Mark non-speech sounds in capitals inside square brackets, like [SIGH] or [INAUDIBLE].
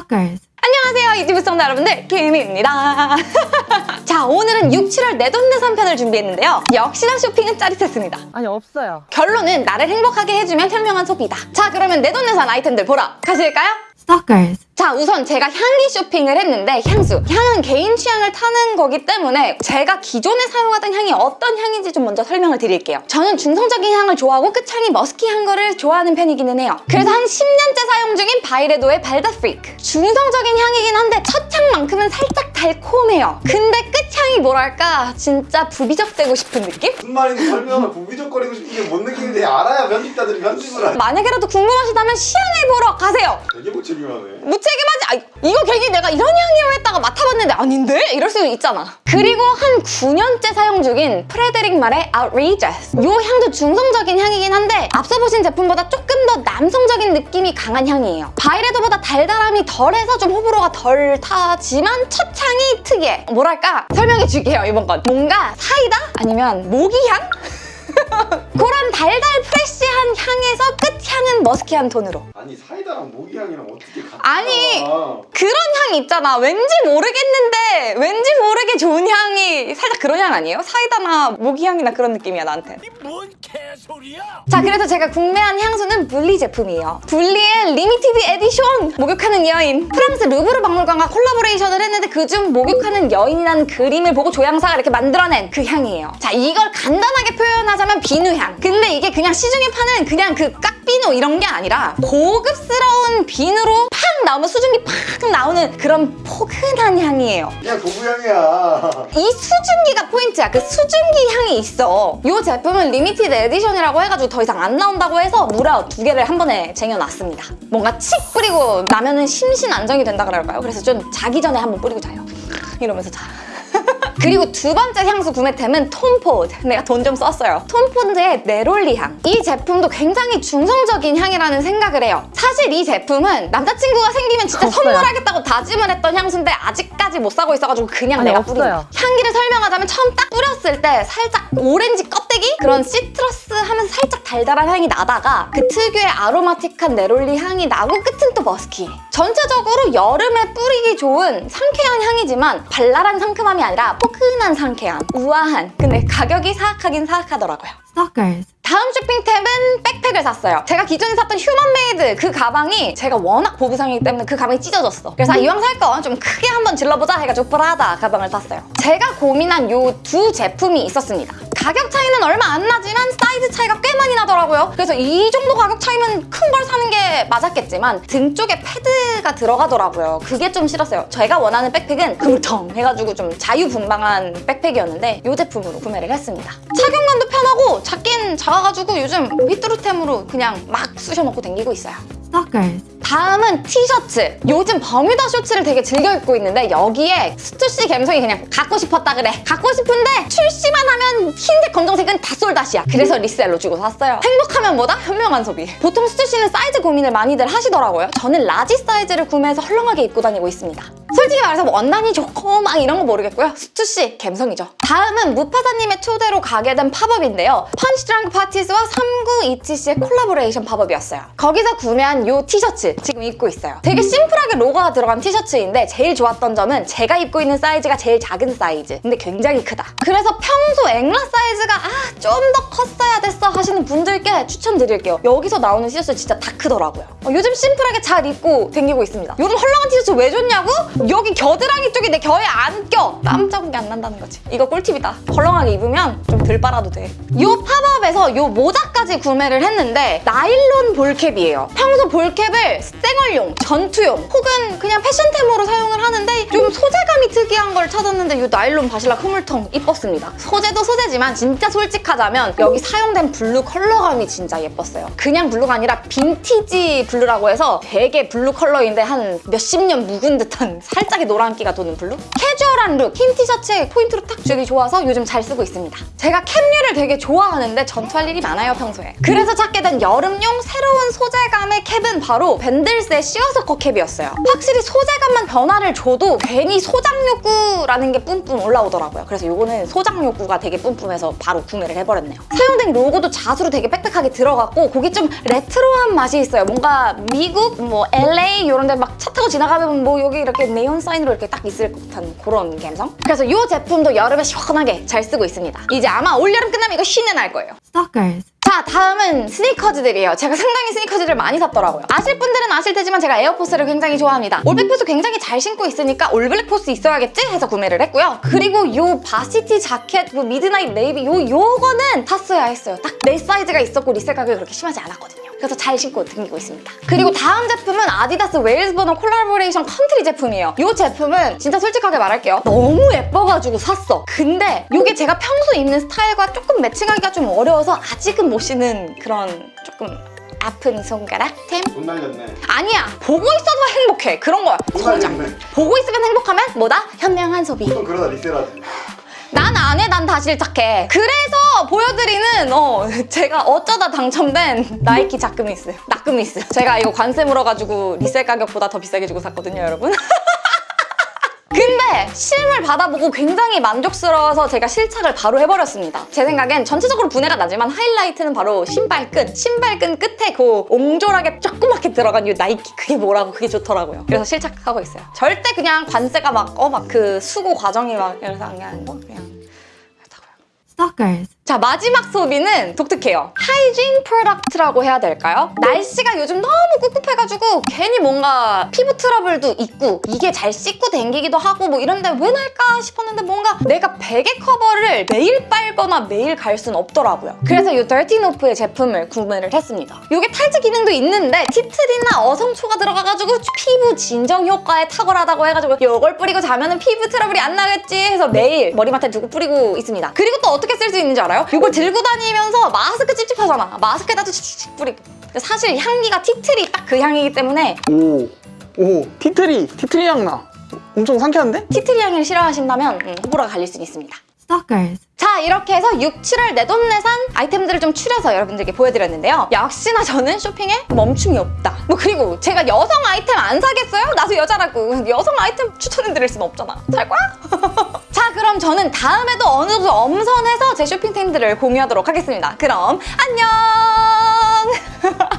Stalkers. 안녕하세요 유튜브 시청자 여러분들 김희입니다 [LAUGHS] 자 오늘은 6, 7월 내돈내산 편을 준비했는데요 역시나 쇼핑은 짜릿했습니다 아니 없어요. 결론은 나를 행복하게 해주면 현명한 소비다 자 그러면 내돈내산 아이템들 보러 가실까요? Stalkers. 자 우선 제가 향기 쇼핑을 했는데 향수 향은 개인 취향을 타는 거기 때문에 제가 기존에 사용하던 향이 어떤 향인지 좀 먼저 설명을 드릴게요. 저는 중성적인 향을 좋아하고 끝향이 musky한 거를 좋아하는 편이기는 해요. 그래서 한 10년째 사용 중인 Byredo의 Bal d'Afrique 중성적인 향이긴 한데 첫 향만큼은 살짝 달콤해요. 근데 끝향이 뭐랄까? 진짜 부비적대고 싶은 느낌? 무슨 말인지 설명을 부비적거리고 싶은 게 뭔 느낌인지 알아야 편집자들이 편집을 하지. 만약에라도 궁금하시다면 시향을 보러 가세요. 되게 무책임하네 무책 임하지 아, 이거 괜히 내가 이런 향이요 했다가 맡아봤는데 아닌데? 이럴 수도 있잖아. 그리고 한 9년째 사용 중인 Frédéric Malle의 Outrageous. 이 향도 중성적인 향이긴 한데 앞서 보신 제품보다 조금 더 남성적인 느낌이 강한 향이에요. Byredo보다 달달함이 덜해서 좀 호불호가 덜 타지만 첫 향이 특이해. 뭐랄까? 설명해 줄게요 이번 건. 뭔가 사이다? 아니면 모기향? [LAUGHS] 그런 달달 fresh한 향에서 끝향은 musky한 톤으로. 아니 사이다랑 모기향이랑 어떻게 아니, 나와. 그런 향 있잖아. 왠지 모르겠는데 왠지 모르게 좋은 향이 살짝 그런 향 아니에요? 사이다나 모기향이나 그런 느낌이야 나한테. 뭔 개소리야! 자 그래서 제가 구매한 향수는 Buly 제품이에요. Buly의 limited edition 목욕하는 여인. 프랑스 루브르 박물관과 collaboration을 했는데 그중 목욕하는 여인이라는 그림을 보고 조향사가 이렇게 만들어낸 그 향이에요. 자 이걸 간단하게 표현하자면 비누향. 근데 이게 그냥 시중에 파는 그냥 그 깍비누 이런 게 아니라 고급스러운 비누로 팍 나오면 수증기 팍 나오는 그런 포근한 향이에요. 그냥 도구향이야 이 수증기가 포인트야. 그 수증기 향이 있어. 이 제품은 limited edition이라고 해가지고 더 이상 안 나온다고 해서 무려 두 개를 한 번에 쟁여놨습니다. 뭔가 칙 뿌리고 나면은 심신 안정이 된다 그럴까요? 그래서 좀 자기 전에 한번 뿌리고 자요. 이러면서 자. 그리고 두 번째 향수 구매템은 Tom Ford. 내가 돈 좀 썼어요. Tom Ford의 neroli 향. 이 제품도 굉장히 중성적인 향이라는 생각을 해요. 사실 이 제품은 남자친구가 생기면 진짜 없어요. 선물하겠다고 다짐을 했던 향수인데 아직까지 못 사고 있어가지고 그냥 아니, 내가. 뿌린 향기를 설명하자면 처음 딱 뿌렸을 때 살짝 오렌지 껍데기? 그런 citrus 하면서 살짝 달달한 향이 나다가 그 특유의 aromatic한 neroli 향이 나고 끝은 또 musky 전체적으로 여름에 뿌리기 좋은 상쾌한 향이지만 발랄한 상큼함이 아니라 포근한 상쾌함 우아한 근데 가격이 사악하긴 사악하더라고요 Stalkers. 다음 쇼핑템은 backpack을 샀어요. 제가 기존에 샀던 Human Made 그 가방이 제가 워낙 보부상이기 때문에 그 가방이 찢어졌어. 그래서 아, 이왕 살거좀 크게 한번 질러보자 해가지고 Prada 가방을 샀어요. 제가 고민한 요 두 제품이 있었습니다. 가격 차이는 얼마 안 나지만 사이즈 차이가 꽤 많이 나더라고요. 그래서 이 정도 가격 차이면 큰 걸 사는 게 맞았겠지만 등 쪽에 패드가 들어가더라고요. 그게 좀 싫었어요. 제가 원하는 backpack은 흐물텅 해가지고 좀 자유분방한 backpack이었는데 이 제품으로 구매를 했습니다. 착용감도 편하고 작긴 작아가지고 요즘 휘뚜루템으로 그냥 막 쑤셔놓고 다니고 있어요. Stalkers. 다음은 티셔츠. 요즘 버뮤다 쇼츠를 되게 즐겨 입고 있는데 여기에 스투시 감성이 그냥 갖고 싶었다 그래. 갖고 싶은데 출시만 하면 흰색, 검정색은 다 sold out이야. 그래서 resell로 주고 샀어요. 행복하면 뭐다? 현명한 소비. 보통 스투시는 사이즈 고민을 많이들 하시더라고요. 저는 large 사이즈를 구매해서 헐렁하게 입고 다니고 있습니다. 솔직히 말해서 뭐 원단이 좋고 막 이런 거 모르겠고요. 스투시 감성이죠. 다음은 무파사님의 초대로 가게 된 팝업인데요. 펀치드렁크 파티스와 3927씨의 콜라보레이션 팝업이었어요. 거기서 구매한 이 티셔츠 지금 입고 있어요. 되게 심플하게 로고가 들어간 티셔츠인데 제일 좋았던 점은 제가 입고 있는 사이즈가 제일 작은 사이즈. 근데 굉장히 크다. 그래서 평소 앵라 사이즈가 아 좀 더 컸어야 됐어 하시는 분들께 추천드릴게요. 여기서 나오는 티셔츠 진짜 다 크더라고요. 어, 요즘 심플하게 잘 입고 다니고 있습니다. 요즘 헐렁한 티셔츠 왜 줬냐고? 여기 겨드랑이 쪽이 내 겨에 안 껴! 땀 자국이 안 난다는 거지. 이거 꿀팁이다. 헐렁하게 입으면 좀 덜 빨아도 돼. 요 팝업에서 요 모자까지 구매를 했는데 나일론 볼캡이에요. 평소 볼캡을 쌩얼용, 전투용 혹은 그냥 패션템으로 사용을 하는데 특이한 걸 찾았는데 요 나일론 바실라 흐물통 이뻤습니다. 소재도 소재지만 진짜 솔직하자면 여기 사용된 블루 컬러감이 진짜 예뻤어요. 그냥 블루가 아니라 빈티지 블루라고 해서 되게 블루 컬러인데 한 몇십 년 묵은 듯한 살 살짝의 노란기가 도는 블루? 캐주얼한 룩, 흰 티셔츠에 포인트로 딱 주기 좋아서 요즘 잘 쓰고 있습니다. 제가 캡류를 되게 좋아하는데 전투할 일이 많아요 평소에. 그래서 찾게 된 여름용 새로운 소재감의 캡은 바로 밴들스의 시어서커 캡이었어요. 확실히 소재감만 변화를 줘도 괜히 소장 욕구 라는 게 뿜뿜 올라오더라고요. 그래서 요거는 소장 욕구가 되게 뿜뿜해서 바로 구매를 해버렸네요. 사용된 로고도 자수로 되게 빽빽하게 들어갔고 거기 좀 레트로한 맛이 있어요. 뭔가 미국, 뭐 LA 이런 데 막 차 타고 지나가면 뭐 여기 이렇게 네온 사인으로 이렇게 딱 있을 듯한 그런 감성? 그래서 이 제품도 여름에 시원하게 잘 쓰고 있습니다. 이제 아마 올여름 끝나면 이거 쉰내 날 거예요. Stalkers. 자 다음은 스니커즈들이에요. 제가 상당히 스니커즈를 많이 샀더라고요. 아실 분들은 아실 테지만 제가 에어포스를 굉장히 좋아합니다. 올백 포스 굉장히 잘 신고 있으니까 올블랙 포스 있어야겠지? 해서 구매를 했고요. 그리고 요 varsity 자켓 요 midnight navy 요 요거는 샀어야 했어요. 딱 내 사이즈가 있었고 resell 가격이 그렇게 심하지 않았거든요 그래서 잘 신고 다니고 있습니다 그리고 다음 제품은 아디다스 웨일즈 보너 콜라보레이션 컨트리 제품이에요 이 제품은 진짜 솔직하게 말할게요 너무 예뻐가지고 샀어 근데 이게 제가 평소 입는 스타일과 조금 매칭하기가 좀 어려워서 아직은 못 신는 그런 조금 아픈 손가락 템? 돈 날렸네. 아니야 보고 있어도 행복해 그런 거야 돈 소장. 보고 있으면 행복하면 뭐다? 현명한 소비 또 그러다 resell하지. 난 안 해, 난 다 실착해. 그래서 보여드리는 어 [LAUGHS] 제가 어쩌다 당첨된 나이키 자크뮈스, 자크뮈스. 제가 이거 관세 물어가지고 resell 가격보다 더 비싸게 주고 샀거든요, 여러분. [LAUGHS] 근데 실물 받아보고 굉장히 만족스러워서 제가 실착을 바로 해버렸습니다. 제 생각엔 전체적으로 분해가 나지만 하이라이트는 바로 신발끈. 신발끈 끝에 그 옹졸하게 조그맣게 들어간 이 나이키 그게 뭐라고 그게 좋더라고요. 그래서 실착하고 있어요. 절대 그냥 관세가 막 어 막 그 수고 과정이 막 이래서 안 하는 거 그냥 그렇다고요. Stalkers. 자 마지막 소비는 독특해요 hygiene product라고 해야 될까요? 날씨가 요즘 너무 꿉꿉해가지고 괜히 뭔가 피부 트러블도 있고 이게 잘 씻고 댕기기도 하고 뭐 이런데 왜 날까 싶었는데 뭔가 내가 베개 커버를 매일 빨거나 매일 갈 순 없더라고요 그래서 이 더티노프의 제품을 구매를 했습니다 이게 탈지 기능도 있는데 티트리나 어성초가 들어가가지고 피부 진정 효과에 탁월하다고 해가지고 이걸 뿌리고 자면은 피부 트러블이 안 나겠지 해서 매일 머리맡에 두고 뿌리고 있습니다 그리고 또 어떻게 쓸 수 있는 줄 알아요? 이걸 들고 다니면서 마스크 찝찝하잖아 마스크에다도 칙칙 뿌리고 사실 향기가 티트리 딱 그 향이기 때문에 오, 오, 티트리, 티트리 향 나. 엄청 상쾌한데? 티트리 향을 싫어하신다면 음, 호불호가 갈릴 수 있습니다 Stalkers. 자 이렇게 해서 6, 7월 내돈내산 아이템들을 좀 추려서 여러분들께 보여드렸는데요 역시나 저는 쇼핑에 멈춤이 없다 뭐 그리고 제가 여성 아이템 안 사겠어요? 나도 여자라고 여성 아이템 추천해드릴 순 없잖아 살 거야? [LAUGHS] 그럼 저는 다음에도 어느 정도 엄선해서 제 쇼핑템들을 공유하도록 하겠습니다. 그럼 안녕! [LAUGHS]